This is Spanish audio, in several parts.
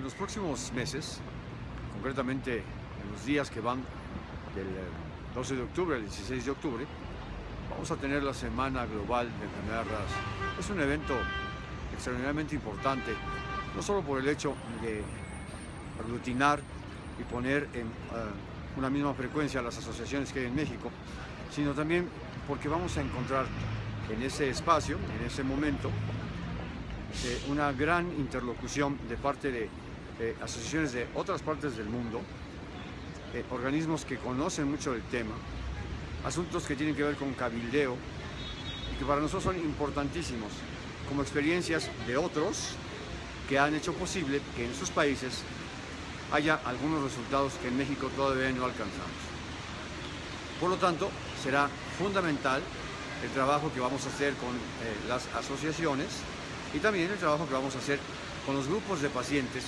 En los próximos meses, concretamente en los días que van del 12 de octubre al 16 de octubre, vamos a tener la Semana Global de Enfermedades Raras. Es un evento extraordinariamente importante, no solo por el hecho de aglutinar y poner en uh, una misma frecuencia las asociaciones que hay en México, sino también porque vamos a encontrar en ese espacio, en ese momento, eh, una gran interlocución de parte de eh, asociaciones de otras partes del mundo, eh, organismos que conocen mucho del tema, asuntos que tienen que ver con cabildeo y que para nosotros son importantísimos como experiencias de otros que han hecho posible que en sus países haya algunos resultados que en México todavía no alcanzamos. Por lo tanto, será fundamental el trabajo que vamos a hacer con eh, las asociaciones y también el trabajo que vamos a hacer con los grupos de pacientes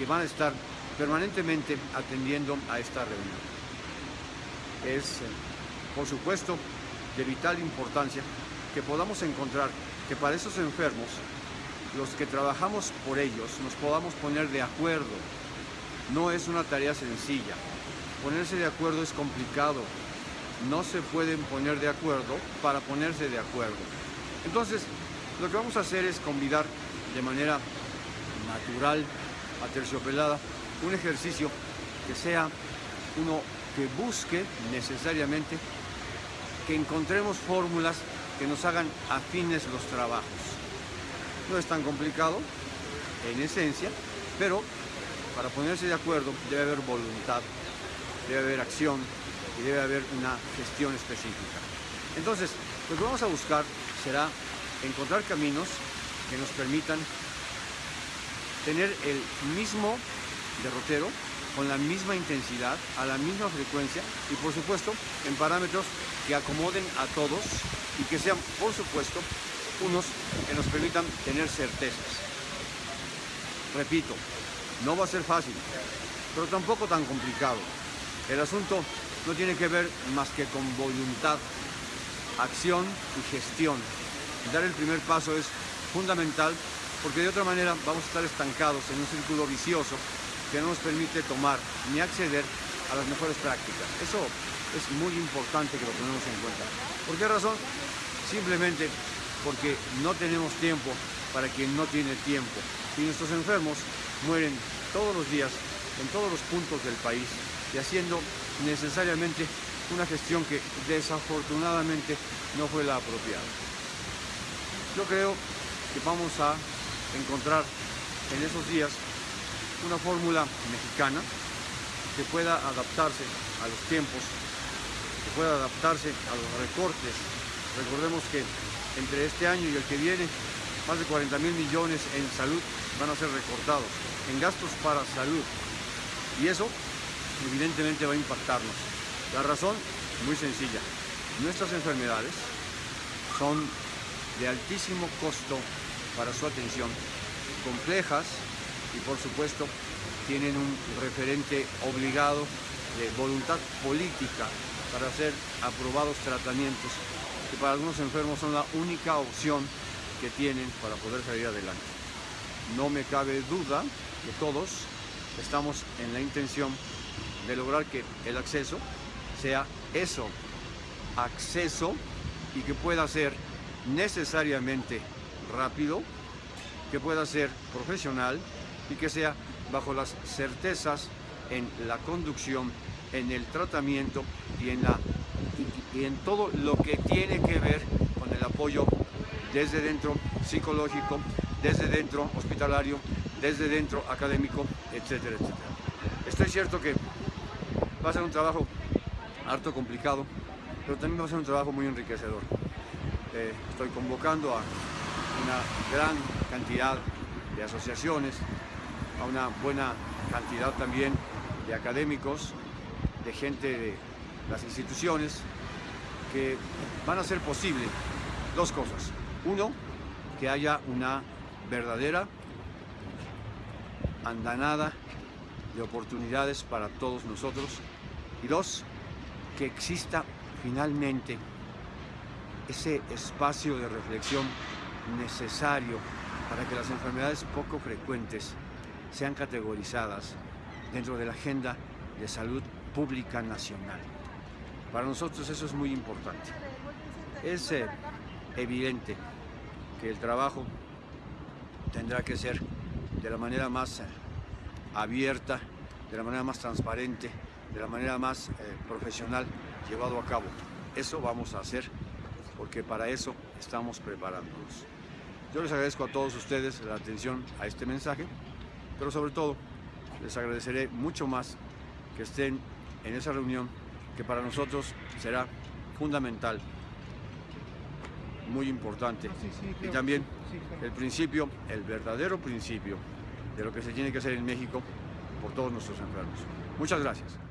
que van a estar permanentemente atendiendo a esta reunión. Es, por supuesto, de vital importancia que podamos encontrar que para esos enfermos, los que trabajamos por ellos, nos podamos poner de acuerdo. No es una tarea sencilla. Ponerse de acuerdo es complicado. No se pueden poner de acuerdo para ponerse de acuerdo. Entonces, lo que vamos a hacer es convidar de manera natural, aterciopelada, un ejercicio que sea uno que busque necesariamente que encontremos fórmulas que nos hagan afines los trabajos. No es tan complicado, en esencia, pero para ponerse de acuerdo debe haber voluntad, debe haber acción y debe haber una gestión específica. Entonces, lo que vamos a buscar será encontrar caminos que nos permitan tener el mismo derrotero con la misma intensidad, a la misma frecuencia y por supuesto en parámetros que acomoden a todos y que sean por supuesto unos que nos permitan tener certezas. Repito, no va a ser fácil, pero tampoco tan complicado. El asunto no tiene que ver más que con voluntad, acción y gestión. Dar el primer paso es fundamental porque de otra manera vamos a estar estancados en un círculo vicioso que no nos permite tomar ni acceder a las mejores prácticas. Eso es muy importante que lo tenemos en cuenta. ¿Por qué razón? Simplemente porque no tenemos tiempo para quien no tiene tiempo. Y nuestros enfermos mueren todos los días en todos los puntos del país y haciendo necesariamente una gestión que desafortunadamente no fue la apropiada. Yo creo que vamos a encontrar en esos días una fórmula mexicana que pueda adaptarse a los tiempos, que pueda adaptarse a los recortes. Recordemos que entre este año y el que viene, más de 40 mil millones en salud van a ser recortados, en gastos para salud. Y eso evidentemente va a impactarnos. La razón, muy sencilla. Nuestras enfermedades son de altísimo costo para su atención, complejas y por supuesto tienen un referente obligado de voluntad política para ser aprobados tratamientos que para algunos enfermos son la única opción que tienen para poder salir adelante. No me cabe duda que todos estamos en la intención de lograr que el acceso sea eso, acceso y que pueda ser necesariamente rápido, que pueda ser profesional y que sea bajo las certezas en la conducción, en el tratamiento y en, la, y, en todo lo que tiene que ver con el apoyo desde dentro psicológico, desde dentro hospitalario, desde dentro académico, etcétera, etcétera. Estoy cierto que va a ser un trabajo harto complicado, pero también va a ser un trabajo muy enriquecedor. Eh, estoy convocando a una gran cantidad de asociaciones, a una buena cantidad también de académicos, de gente de las instituciones, que van a hacer posible dos cosas. Uno, que haya una verdadera andanada de oportunidades para todos nosotros. Y dos, que exista finalmente ese espacio de reflexión necesario para que las enfermedades poco frecuentes sean categorizadas dentro de la agenda de salud pública nacional. Para nosotros eso es muy importante. Es eh, evidente que el trabajo tendrá que ser de la manera más eh, abierta, de la manera más transparente, de la manera más eh, profesional llevado a cabo. Eso vamos a hacer porque para eso estamos preparándonos. Yo les agradezco a todos ustedes la atención a este mensaje, pero sobre todo les agradeceré mucho más que estén en esa reunión que para nosotros será fundamental, muy importante. Y también el principio, el verdadero principio de lo que se tiene que hacer en México por todos nuestros enfermos. Muchas gracias.